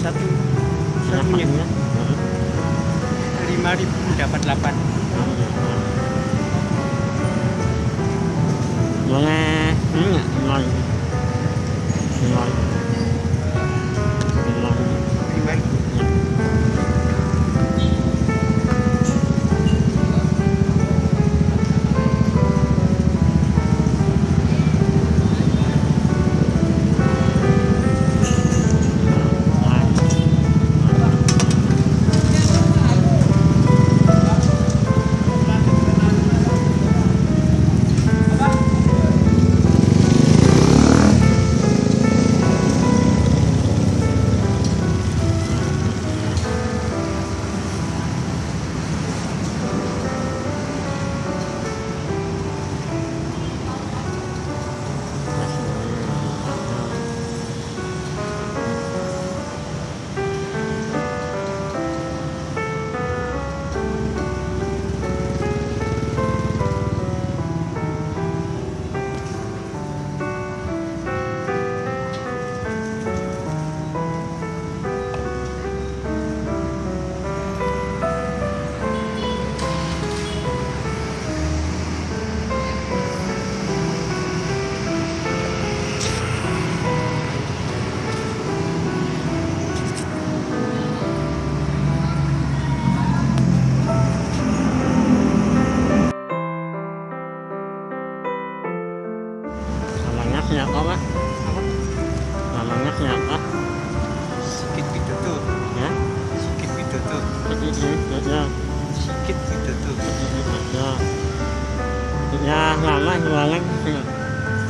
Satu Harganya? Hmm. lima ribu dapat delapan. boleh ini nggak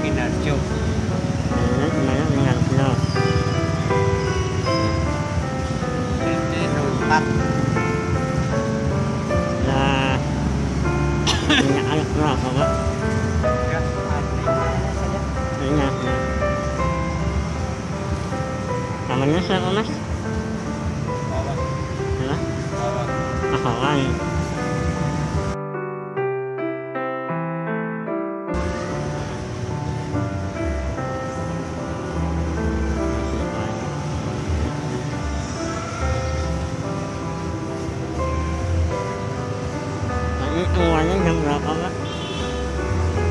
Tinggalnya di mana dengan Pulau. RT 04. Ya, punya anak berapa. Punya. Namanya siapa mas? Ya,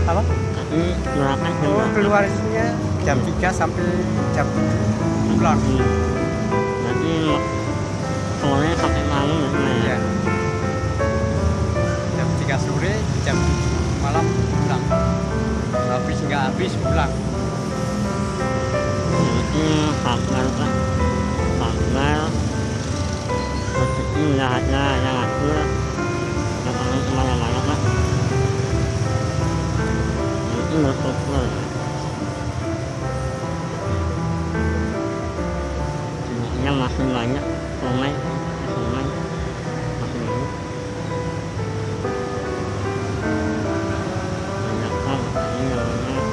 Apa? Tadi berapa jam Oh, keluarnya jam 3 sampai jam 7 pulang. Hmm. Jadi sore sampai malam gitu ya? Ya. Jam 3 sore, jam 7 malam pulang. Habis nggak habis pulang. Jadi sabar sabar. Rezeki udah ada yang Itu bersyukur. Sebenarnya masih banyak sungai, sungai masih banyak. Banyak pak, ini namanya.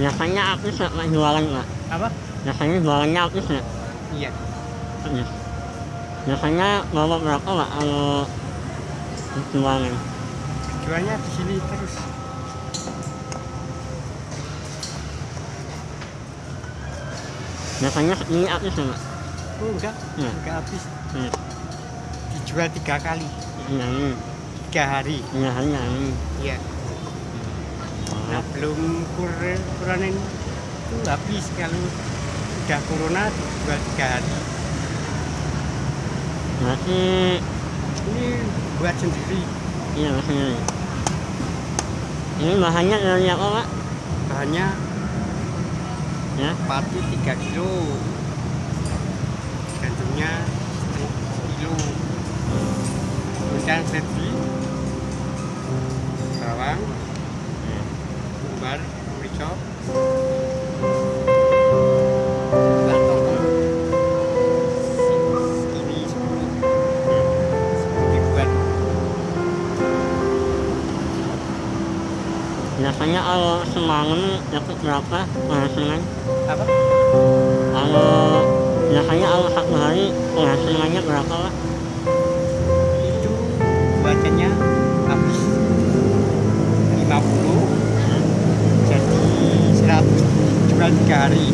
Biasanya artis nggak Pak, jualan pak Apa? biasanya jualannya artis nggak Iya. Iya. biasanya bawa berapa pak kalau jualan Jualnya di sini terus. biasanya ini artis nggak pak Oh, enggak. Iya. Enggak habis. Iya. Dijual tiga kali. iya ini Tiga hari. iya hanya ini Iya. Belum kur kuronin itu habis kalau udah corona dijual tiga hari. berarti Ini buat sendiri. iya maksudnya ini. ini bahannya dari apa pak Bahannya ya pati 3 kilo. Gandumnya kilo. Kemudian sepi, bawang. Umbar, merica, biasanya kalau semangat dapat berapa penghasilan? Apa? kalau biasanya kalau satu hari penghasilannya berapa pak jual tiga hari.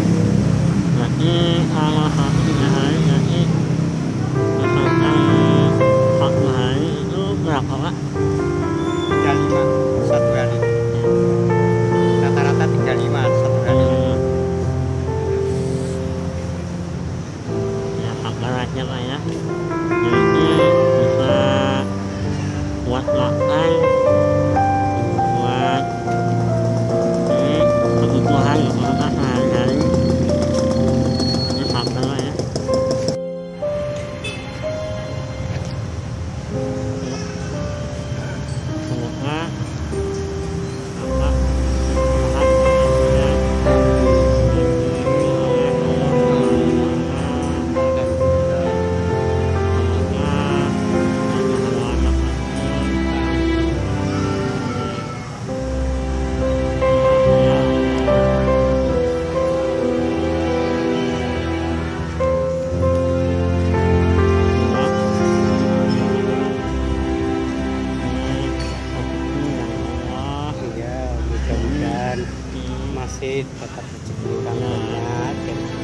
Mudah-mudahan masih tetap rezeki banyak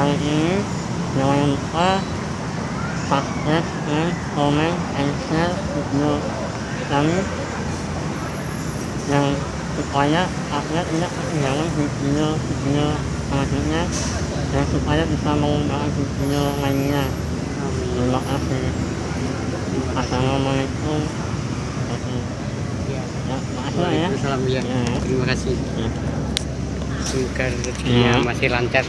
Kali ini jangan lupa subscribe and comment and share video kami yang supaya upload tidak ketinggalan video-video selanjutnya dan supaya bisa mengembangkan video lainnya. Terima kasih. Assalamualaikum. Ya. Ya, ya. Ya. Terima kasih. Ya. Semoga rezekinya Ya. masih lancar.